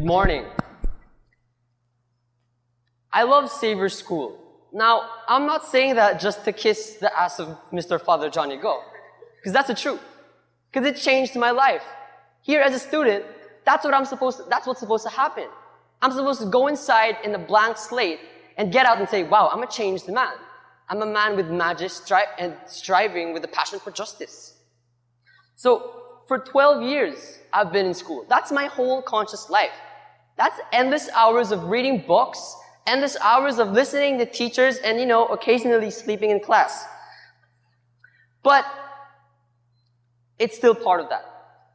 morning. I love Xavier School. Now, I'm not saying that just to kiss the ass of Mr. Father Johnny Go, because that's the truth. Because it changed my life. Here as a student, that's what I'm supposed to, that's what's supposed to happen. I'm supposed to go inside in a blank slate and get out and say, wow, I'm a changed man. I'm a man with magic stri- and striving with a passion for justice. So, for 12 years, I've been in school. That's my whole conscious life. That's endless hours of reading books, endless hours of listening to teachers, and, you know, occasionally sleeping in class. But it's still part of that.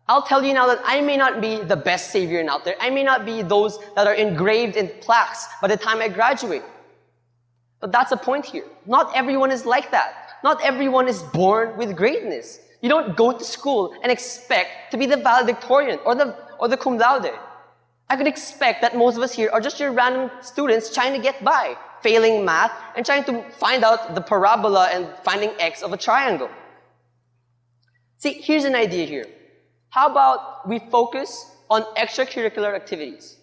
I'll tell you now that I may not be the best Savior out there. I may not be those that are engraved in plaques by the time I graduate. But that's the point here. Not everyone is like that. Not everyone is born with greatness. You don't go to school and expect to be the valedictorian or the, or the cum laude. I could expect that most of us here are just your random students trying to get by, failing math, and trying to find out the parabola and finding x of a triangle. See, here's an idea here. How about we focus on extracurricular activities?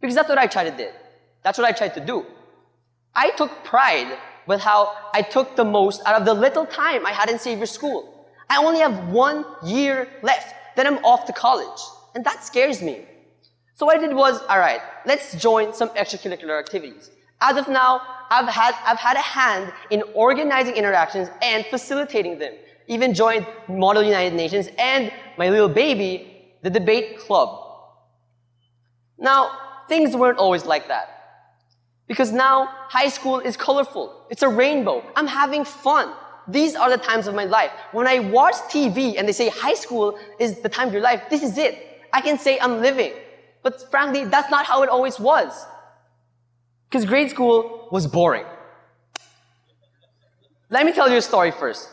Because that's what I tried to do. That's what I tried to do. I took pride with how I took the most out of the little time I had in Xavier School. I only have one year left, then I'm off to college. And that scares me. So what I did was, alright, let's join some extracurricular activities. As of now, I've had, I've had a hand in organizing interactions and facilitating them even joined Model United Nations and my little baby, the debate club. Now, things weren't always like that. Because now, high school is colorful. It's a rainbow. I'm having fun. These are the times of my life. When I watch TV and they say high school is the time of your life, this is it. I can say I'm living. But frankly, that's not how it always was. Because grade school was boring. Let me tell you a story first.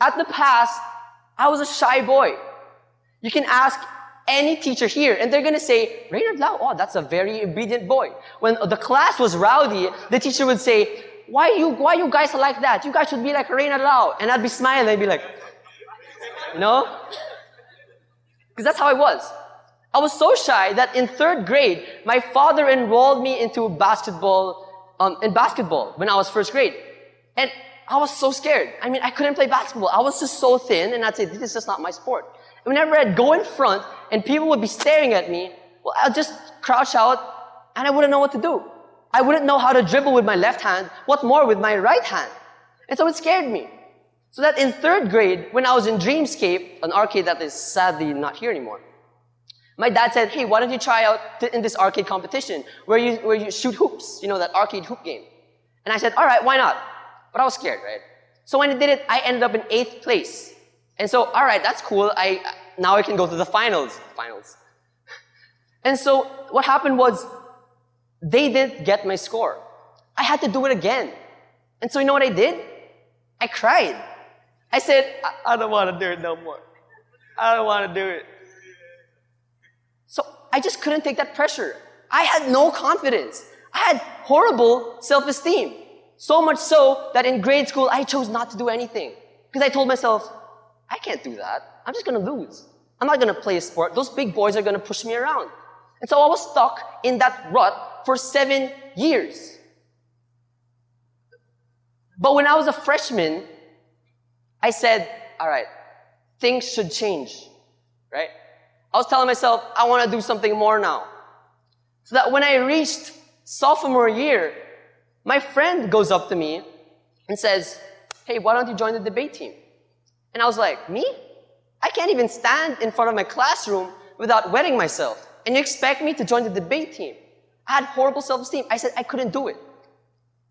At the past, I was a shy boy. You can ask any teacher here, and they're gonna say, Reynard Lau, oh, that's a very obedient boy. When the class was rowdy, the teacher would say, why you, why you guys are like that? You guys should be like Reynard Lau. And I'd be smiling, I'd be like, you know? Because that's how I was. I was so shy that in third grade, my father enrolled me into basketball, um, in basketball when I was first grade. And I was so scared. I mean, I couldn't play basketball. I was just so thin, and I'd say, this is just not my sport. And whenever I'd go in front, and people would be staring at me, well, I'd just crouch out, and I wouldn't know what to do. I wouldn't know how to dribble with my left hand, what more with my right hand. And so it scared me. So that in third grade, when I was in Dreamscape, an arcade that is sadly not here anymore, my dad said, hey, why don't you try out in this arcade competition where you, where you shoot hoops, you know, that arcade hoop game. And I said, all right, why not? But I was scared, right? So when I did it, I ended up in eighth place. And so, all right, that's cool. I, now I can go to the finals. Finals. And so what happened was they didn't get my score. I had to do it again. And so you know what I did? I cried. I said, I, I don't want to do it no more. I don't want to do it. So I just couldn't take that pressure. I had no confidence. I had horrible self-esteem. So much so that in grade school, I chose not to do anything. Because I told myself, I can't do that. I'm just gonna lose. I'm not gonna play a sport. Those big boys are gonna push me around. And so I was stuck in that rut for seven years. But when I was a freshman, I said, all right, things should change, right? I was telling myself, I want to do something more now. So that when I reached sophomore year, my friend goes up to me and says, hey, why don't you join the debate team? And I was like, me? I can't even stand in front of my classroom without wetting myself. And you expect me to join the debate team? I had horrible self-esteem. I said I couldn't do it.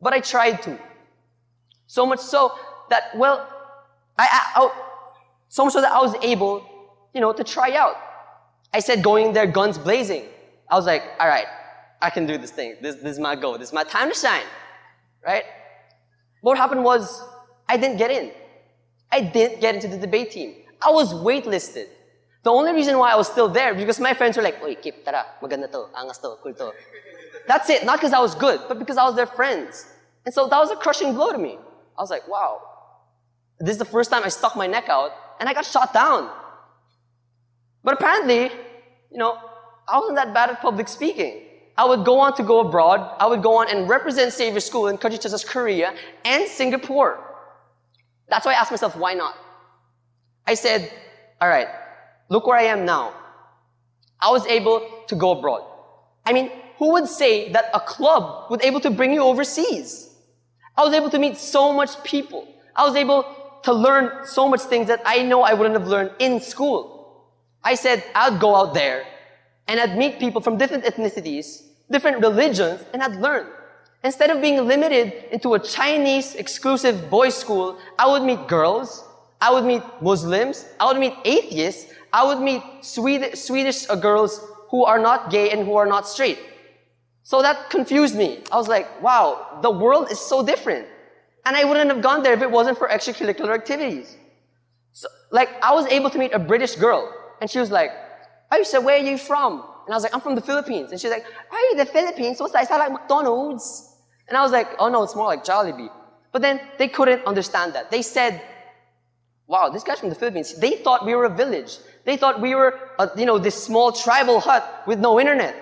But I tried to. So much so that, well, I, I, I so much so that I was able, you know, to try out. I said going there guns blazing. I was like, all right, I can do this thing. This, this is my goal. This is my time to shine right? What happened was, I didn't get in. I didn't get into the debate team. I was waitlisted. The only reason why I was still there because my friends were like, Oy, keep tara, maganda to, angas to, cool to. That's it. Not because I was good, but because I was their friends. And so that was a crushing blow to me. I was like, wow. This is the first time I stuck my neck out and I got shot down. But apparently, you know, I wasn't that bad at public speaking. I would go on to go abroad. I would go on and represent Xavier School in countries such as Korea and Singapore. That's why I asked myself, why not? I said, all right, look where I am now. I was able to go abroad. I mean, who would say that a club would able to bring you overseas? I was able to meet so much people. I was able to learn so much things that I know I wouldn't have learned in school. I said, I'd go out there and I'd meet people from different ethnicities, different religions, and I'd learn. Instead of being limited into a Chinese exclusive boys school, I would meet girls, I would meet Muslims, I would meet atheists, I would meet Swedish, Swedish girls who are not gay and who are not straight. So that confused me. I was like, wow, the world is so different. And I wouldn't have gone there if it wasn't for extracurricular activities. So, like, I was able to meet a British girl, and she was like, oh, I said, where are you from? And I was like, I'm from the Philippines. And she's like, are you the Philippines? What's that? Is that like McDonald's? And I was like, oh no, it's more like Jollibee. But then they couldn't understand that. They said, wow, this guy's from the Philippines. They thought we were a village. They thought we were, a, you know, this small tribal hut with no internet.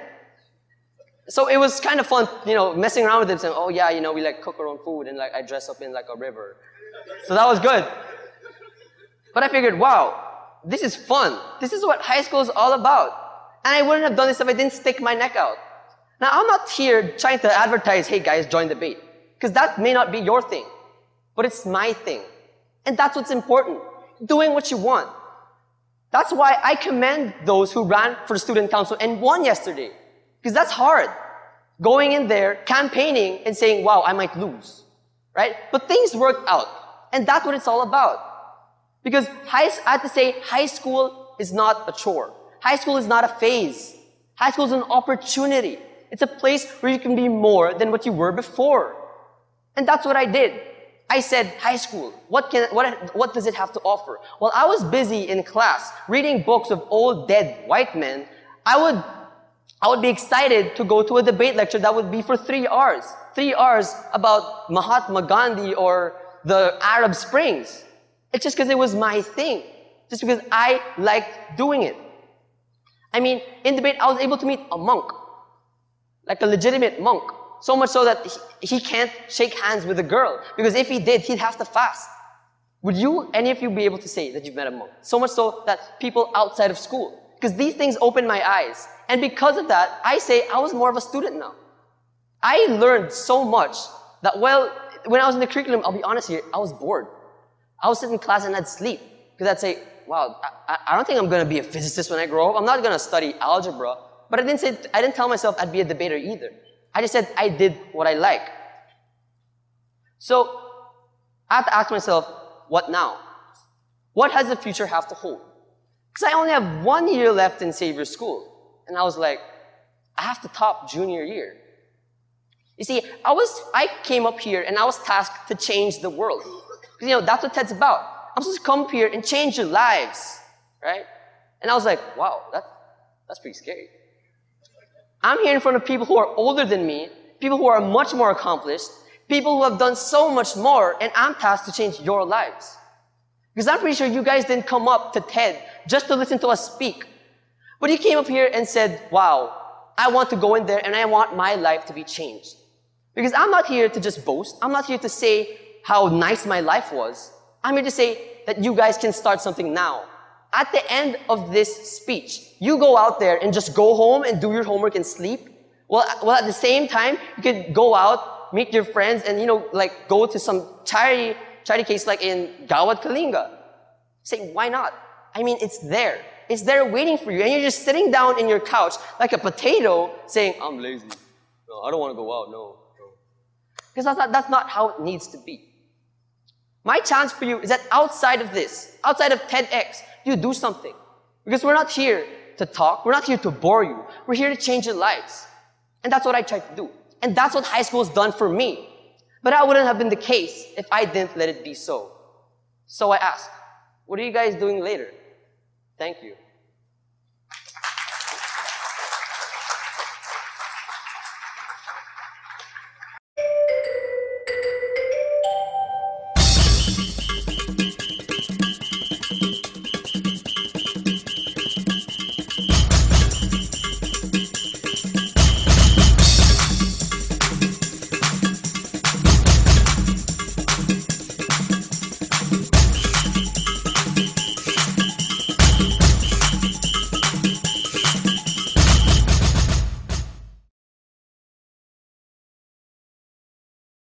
So it was kind of fun, you know, messing around with them saying, oh yeah, you know, we like cook our own food and like I dress up in like a river. So that was good. But I figured, wow, this is fun. This is what high school is all about. And I wouldn't have done this if I didn't stick my neck out. Now, I'm not here trying to advertise, hey guys, join the bait. Because that may not be your thing. But it's my thing. And that's what's important. Doing what you want. That's why I commend those who ran for student council and won yesterday. Because that's hard. Going in there, campaigning, and saying, wow, I might lose. Right? But things worked out. And that's what it's all about. Because high, I have to say, high school is not a chore. High school is not a phase. High school is an opportunity. It's a place where you can be more than what you were before. And that's what I did. I said, high school, what, can, what, what does it have to offer? While I was busy in class reading books of old dead white men, I would, I would be excited to go to a debate lecture that would be for three hours. Three hours about Mahatma Gandhi or the Arab Springs. It's just because it was my thing. Just because I liked doing it. I mean, in debate, I was able to meet a monk. Like a legitimate monk. So much so that he, he can't shake hands with a girl. Because if he did, he'd have to fast. Would you, any of you, be able to say that you've met a monk? So much so that people outside of school. Because these things opened my eyes. And because of that, I say I was more of a student now. I learned so much that, well, when I was in the curriculum, I'll be honest here, I was bored. I would sit in class and I'd sleep. Because I'd say, wow, I, I don't think I'm going to be a physicist when I grow up. I'm not going to study algebra. But I didn't say, I didn't tell myself I'd be a debater either. I just said I did what I like. So I have to ask myself, what now? What has the future have to hold? Because I only have one year left in Xavier School. And I was like, I have to top junior year. You see, I was, I came up here and I was tasked to change the world. Because, you know, that's what TED's about. I'm supposed to come up here and change your lives, right? And I was like, wow, that, that's pretty scary. I'm here in front of people who are older than me, people who are much more accomplished, people who have done so much more, and I'm tasked to change your lives. Because I'm pretty sure you guys didn't come up to TED just to listen to us speak. But you came up here and said, wow, I want to go in there and I want my life to be changed. Because I'm not here to just boast. I'm not here to say how nice my life was. I'm here to say that you guys can start something now. At the end of this speech, you go out there and just go home and do your homework and sleep. Well, well, at the same time, you could go out, meet your friends, and you know, like go to some charity charity case like in Gawad Kalinga. Say, why not? I mean, it's there. It's there waiting for you, and you're just sitting down in your couch like a potato, saying, "I'm lazy. No, I don't want to go out. No, no." Because that's not, that's not how it needs to be. My chance for you is that outside of this, outside of TEDx, you do something. Because we're not here to talk. We're not here to bore you. We're here to change your lives. And that's what I try to do. And that's what high school has done for me. But that wouldn't have been the case if I didn't let it be so. So I ask, what are you guys doing later? Thank you.